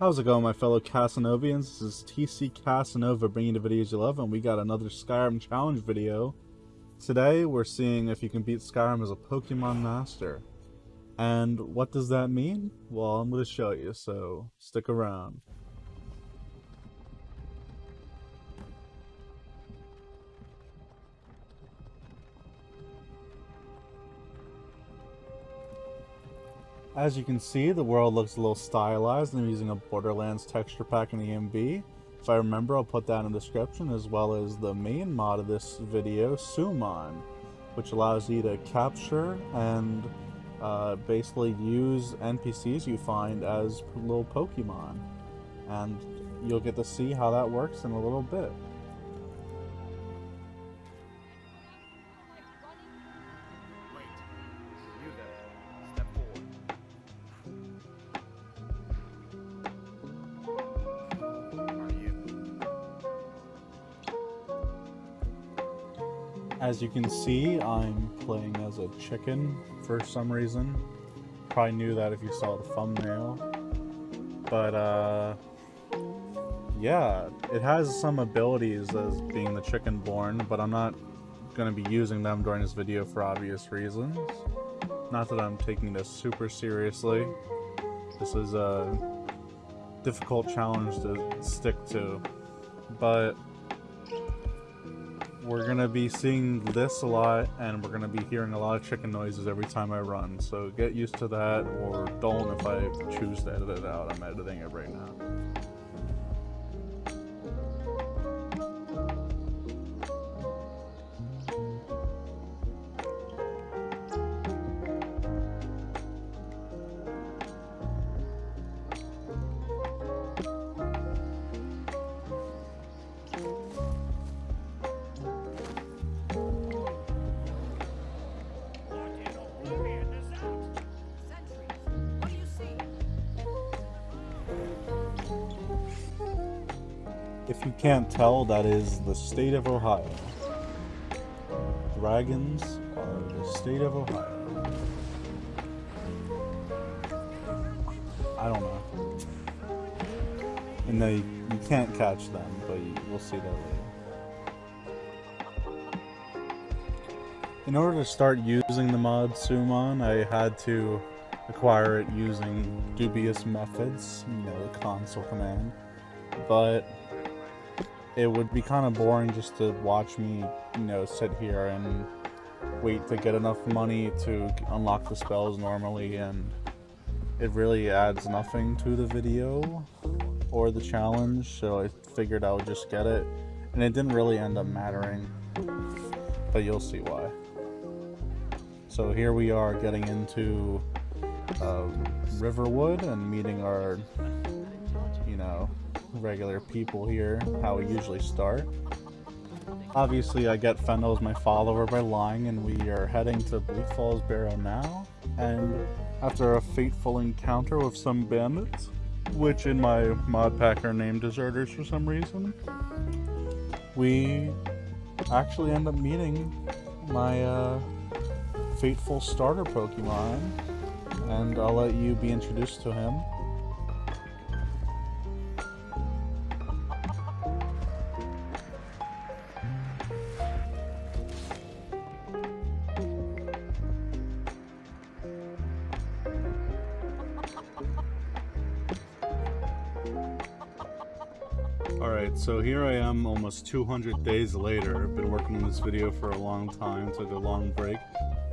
How's it going, my fellow Casanovians? This is TC Casanova bringing the videos you love, and we got another Skyrim challenge video. Today, we're seeing if you can beat Skyrim as a Pokemon Master. And what does that mean? Well, I'm going to show you, so stick around. As you can see, the world looks a little stylized. I'm using a Borderlands texture pack in ENB. If I remember, I'll put that in the description, as well as the main mod of this video, Summon, which allows you to capture and uh, basically use NPCs you find as little Pokemon. And you'll get to see how that works in a little bit. As you can see, I'm playing as a chicken for some reason. Probably knew that if you saw the thumbnail. But, uh, yeah, it has some abilities as being the chicken born, but I'm not going to be using them during this video for obvious reasons. Not that I'm taking this super seriously. This is a difficult challenge to stick to. But we're gonna be seeing this a lot and we're gonna be hearing a lot of chicken noises every time I run. So get used to that or don't if I choose to edit it out. I'm editing it right now If you can't tell, that is the state of Ohio. Dragons are the state of Ohio. I don't know. And they, you can't catch them, but you, we'll see that later. In order to start using the mod Summon, I had to acquire it using dubious methods, you know, the console command. But it would be kind of boring just to watch me, you know, sit here and wait to get enough money to unlock the spells normally, and it really adds nothing to the video or the challenge, so I figured I would just get it, and it didn't really end up mattering, but you'll see why. So here we are getting into um, Riverwood and meeting our, know, regular people here, how we usually start. Obviously, I get Faendal as my follower by lying, and we are heading to Bleak Falls Barrow now. And after a fateful encounter with some bandits, which in my mod pack are named deserters for some reason, we actually end up meeting my uh, fateful starter Pokemon, and I'll let you be introduced to him. Alright, so here I am almost 200 days later. I've been working on this video for a long time, took a long break.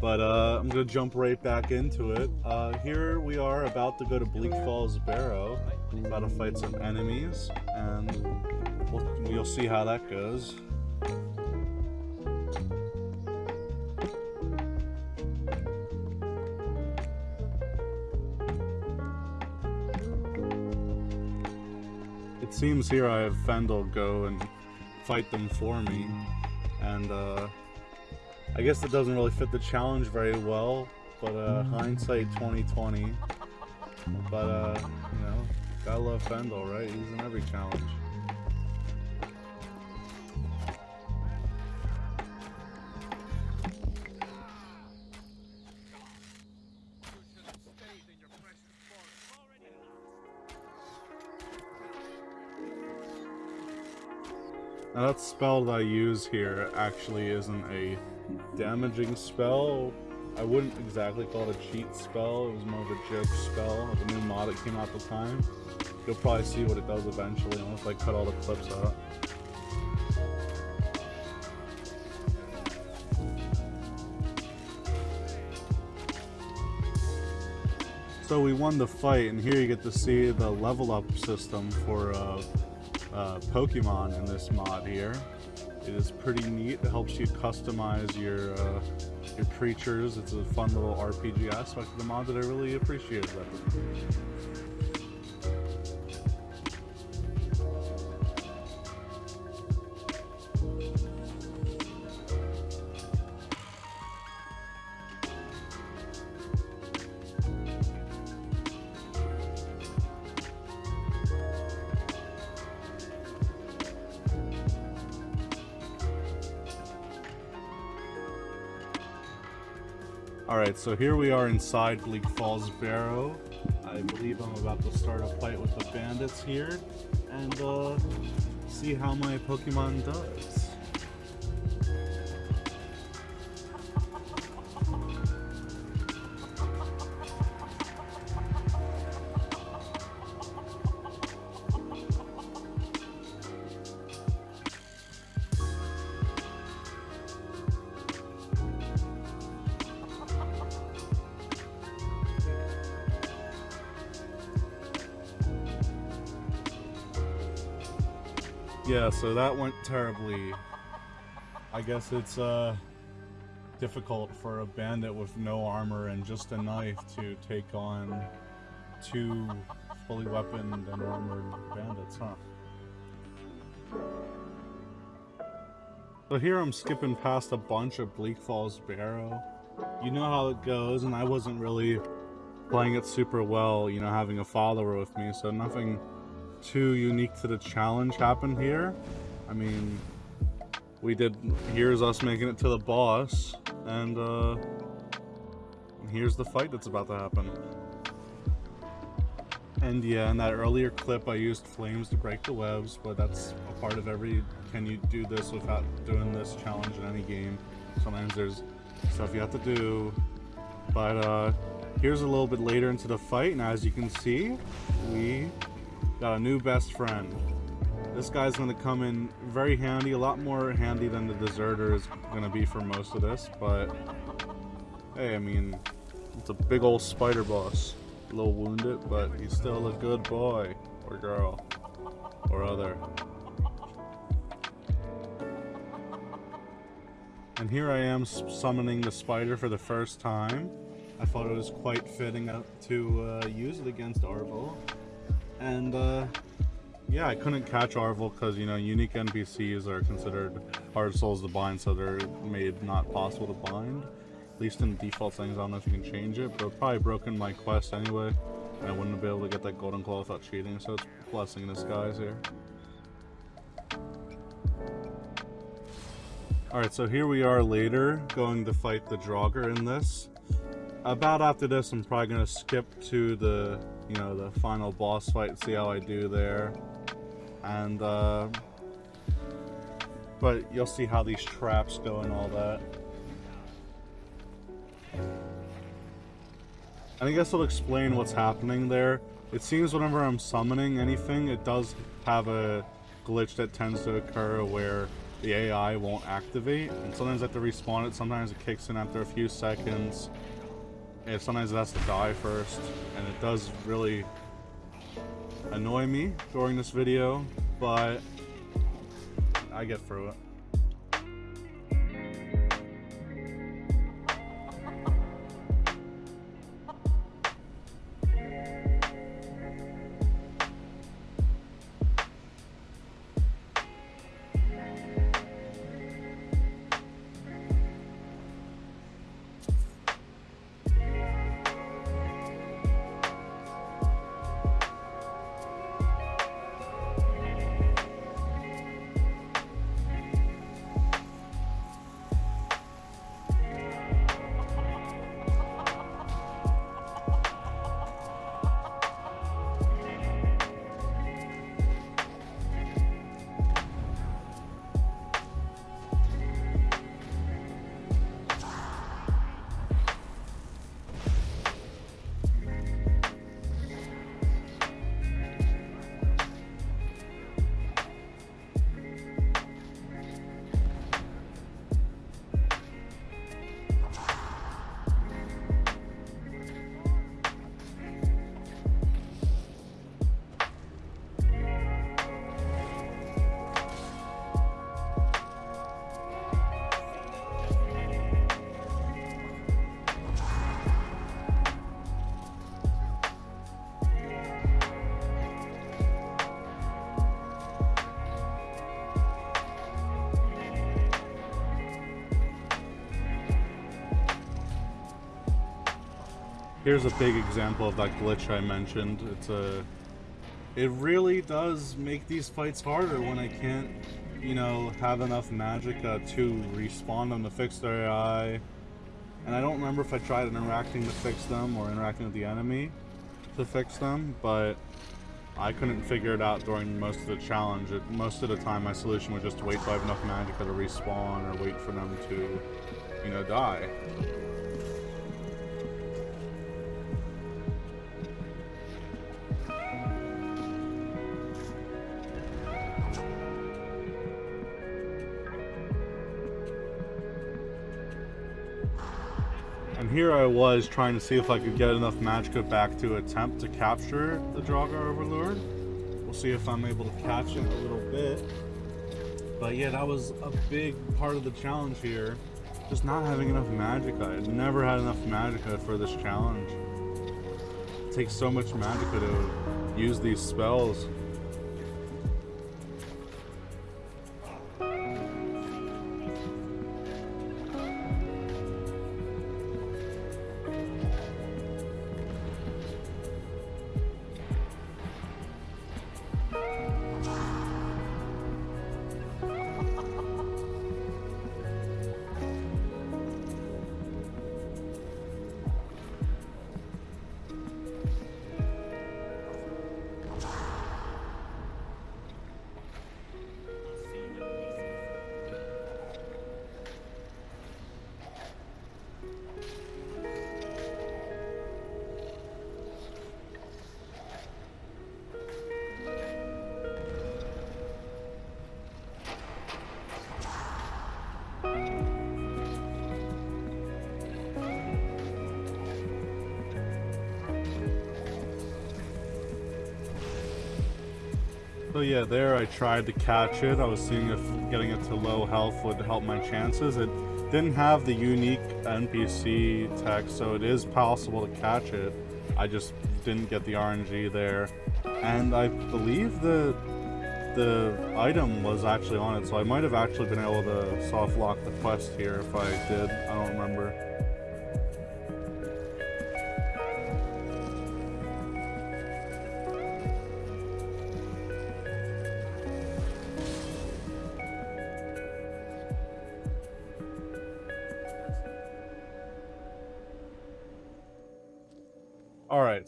But uh, I'm going to jump right back into it. Uh, here we are about to go to Bleak Falls Barrow, about to fight some enemies, and we'll, you'll see how that goes. Seems here I have Faendal go and fight them for me. And uh, I guess it doesn't really fit the challenge very well, but uh, hindsight 2020. But, uh, you know, gotta love Faendal, right? He's in every challenge. That spell that I use here actually isn't a damaging spell. I wouldn't exactly call it a cheat spell, it was more of a joke spell, the new mod that came out at the time. You'll probably see what it does eventually, unless I cut all the clips out. So we won the fight, and here you get to see the level up system for uh, uh, Pokemon in this mod here. It is pretty neat. It helps you customize your uh, your creatures. It's a fun little RPG aspect of the mod that I really appreciated. Alright, so here we are inside Bleak Falls Barrow. I believe I'm about to start a fight with the bandits here and uh, see how my Pokemon does. Yeah, so that went terribly. I guess it's uh, difficult for a bandit with no armor and just a knife to take on two fully weaponed and armored bandits, huh? So here I'm skipping past a bunch of Bleak Falls Barrow. You know how it goes, and I wasn't really playing it super well, you know, having a follower with me, so nothing too unique to the challenge happened here. I mean, we did, here's us making it to the boss, and uh, here's the fight that's about to happen. And yeah, in that earlier clip I used flames to break the webs, but that's a part of every, can you do this without doing this challenge in any game? Sometimes there's stuff you have to do, but uh, here's a little bit later into the fight, and as you can see, we Got a new best friend. This guy's to come in very handy, a lot more handy than the deserter is to be for most of this, but hey, I mean, it's a big old spider boss. A little wounded, but he's still a good boy or girl or other. And here I am summoning the spider for the first time. I thought it was quite fitting to uh, use it against Arvel. And uh, yeah, I couldn't catch Arvel because, you know, unique NPCs are considered hard souls to bind, so they're made not possible to bind. At least in default settings, I don't know if you can change it, but probably broken my quest anyway. And I wouldn't be able to get that golden claw without cheating, so it's blessing in disguise here. Alright, so here we are later, going to fight the Draugr in this. About after this, I'm probably going to skip to the you know, the final boss fight, see how I do there. And, uh, but you'll see how these traps go and all that. And I guess I'll explain what's happening there. It seems whenever I'm summoning anything, it does have a glitch that tends to occur where the AI won't activate. And sometimes I have to respawn it, sometimes it kicks in after a few seconds. And sometimes it has to die first, and it does really annoy me during this video, but I get through it. Here's a big example of that glitch I mentioned. It's a it really does make these fights harder when I can't, you know, have enough magicka uh, to respawn them to fix their AI. And I don't remember if I tried interacting to fix them or interacting with the enemy to fix them, but I couldn't figure it out during most of the challenge. It, most of the time my solution was just to wait have enough magicka to respawn or wait for them to, you know, die. Here I was trying to see if I could get enough magicka back to attempt to capture the Draugr Overlord. We'll see if I'm able to catch him a little bit. But yeah, that was a big part of the challenge here. Just not having enough magicka. I've never had enough magicka for this challenge. It takes so much magicka to use these spells. Yeah, there I tried to catch it. I was seeing if getting it to low health would help my chances. It didn't have the unique NPC text, so it is possible to catch it. I just didn't get the RNG there. And I believe the the item was actually on it, so I might have actually been able to soft lock the quest here if I did. I don't remember.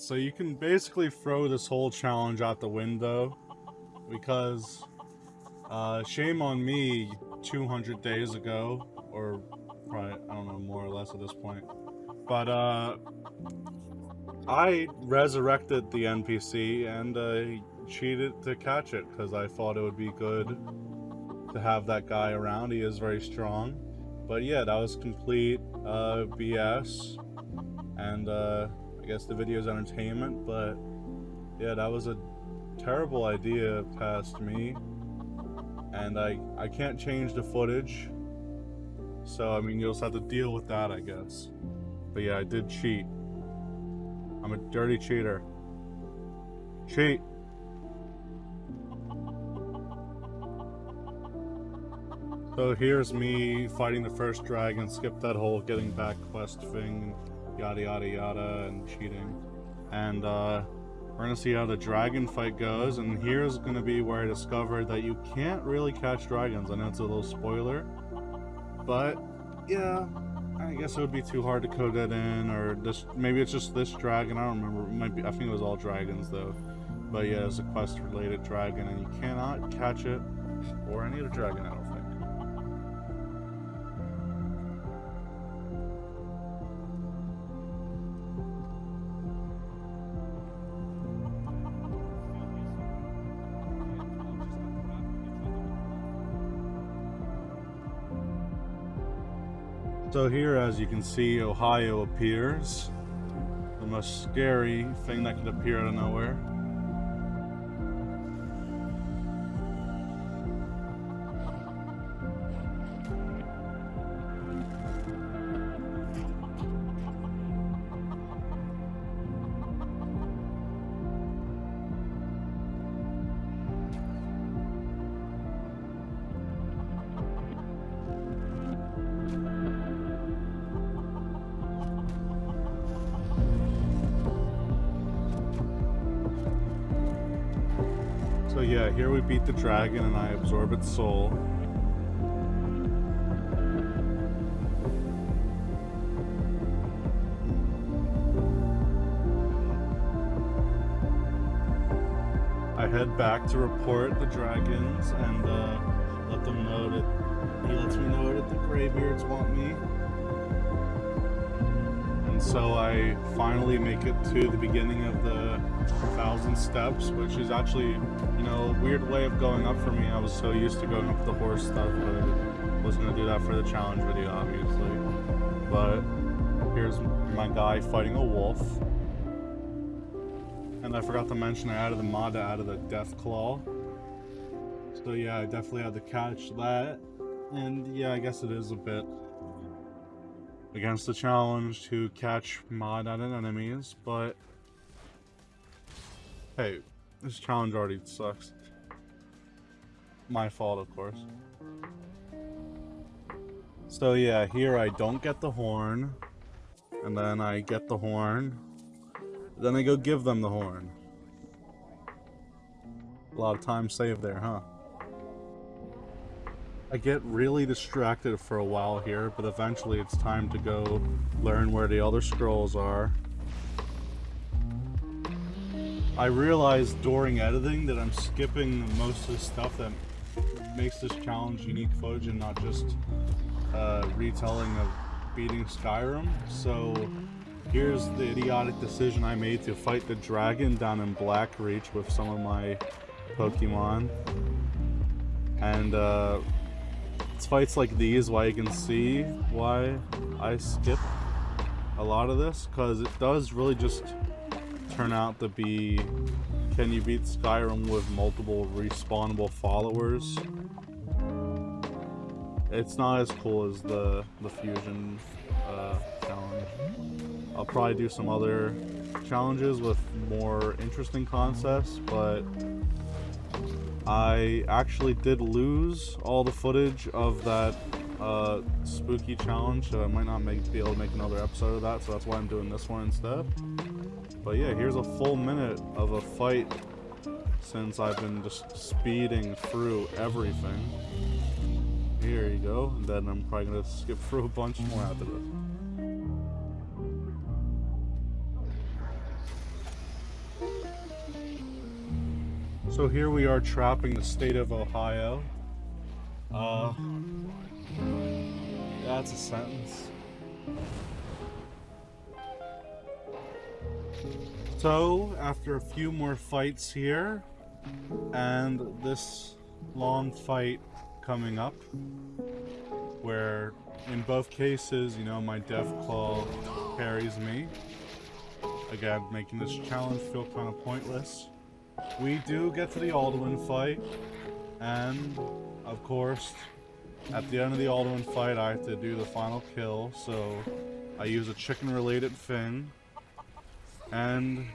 So you can basically throw this whole challenge out the window because uh, shame on me 200 days ago, or probably, I don't know, more or less at this point. But uh, I resurrected the NPC and uh, cheated to catch it because I thought it would be good to have that guy around. He is very strong. But yeah, that was complete uh, BS. And uh, I guess the video is entertainment, but yeah, that was a terrible idea past me. And I, I can't change the footage. So, I mean, you'll just have to deal with that, I guess. But yeah, I did cheat. I'm a dirty cheater. Cheat. So here's me fighting the first dragon, skip that whole getting back quest thing, yada yada yada and cheating. And uh, we're gonna see how the dragon fight goes, and here's gonna be where I discovered that you can't really catch dragons. I know it's a little spoiler, but yeah, I guess it would be too hard to code that in, or this maybe it's just this dragon. I don't remember. It might be. I think it was all dragons though. But yeah, it's a quest-related dragon, and you cannot catch it or any other dragon. I So here, as you can see, Ohio appears. The most scary thing that could appear out of nowhere. Yeah, here we beat the dragon and I absorb its soul. I head back to report the dragons and uh, let them know that he lets me know that the graybeards want me. So I finally make it to the beginning of the thousand steps, which is actually, you know, a weird way of going up for me. I was so used to going up the horse stuff, but I was gonna do that for the challenge video, obviously. But here's my guy fighting a wolf. And I forgot to mention I added the mod out of the Deathclaw. So yeah, I definitely had to catch that. And yeah, I guess it is a bit against the challenge to catch mod enemies, but hey, this challenge already sucks. My fault, of course. So yeah, here I don't get the horn, and then I get the horn, then I go give them the horn. A lot of time saved there, huh? I get really distracted for a while here, but eventually it's time to go learn where the Elder Scrolls are. I realized during editing that I'm skipping most of the stuff that makes this challenge unique footage and not just uh, retelling of beating Skyrim. So here's the idiotic decision I made to fight the dragon down in Blackreach with some of my Pokemon. And uh, it's fights like these why you can see why I skip a lot of this because it does really just turn out to be can you beat Skyrim with multiple respawnable followers? It's not as cool as the the fusion uh, challenge. I'll probably do some other challenges with more interesting concepts but I actually did lose all the footage of that uh, spooky challenge, so I might not make, be able to make another episode of that, so that's why I'm doing this one instead. But yeah, here's a full minute of a fight since I've been just speeding through everything. Here you go, and then I'm probably going to skip through a bunch more after this. So here we are trapping the state of Ohio. Uh, that's a sentence. So, after a few more fights here, and this long fight coming up, where in both cases, you know, my Death Claw carries me. Again, making this challenge feel kind of pointless. We do get to the Alduin fight, and, of course, at the end of the Alduin fight, I have to do the final kill, so I use a chicken-related thing, and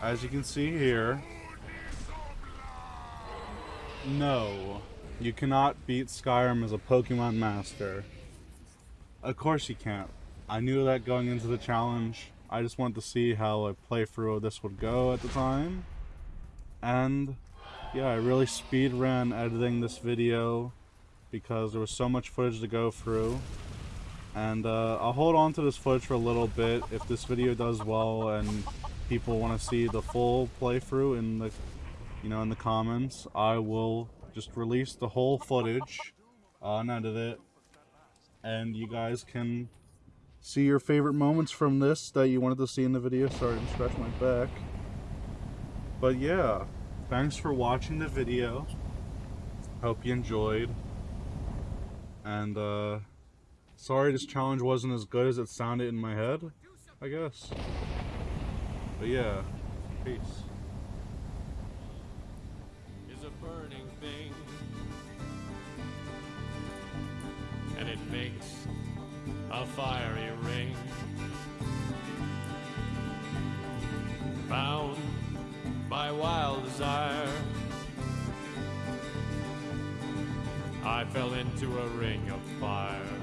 as you can see here, no, you cannot beat Skyrim as a Pokemon Master. Of course you can't. I knew that going into the challenge. I just wanted to see how a playthrough of this would go at the time. And yeah, I really speed ran editing this video because there was so much footage to go through. And uh, I'll hold on to this footage for a little bit. If this video does well and people want to see the full playthrough in the, you know, in the comments, I will just release the whole footage, unedit it, and you guys can see your favorite moments from this that you wanted to see in the video. Sorry to scratch my back. But yeah, thanks for watching the video. Hope you enjoyed. And uh, sorry this challenge wasn't as good as it sounded in my head, I guess. But yeah, peace. Is a burning thing, and it makes a fiery ring. Bound by wild desire, I fell into a ring of fire.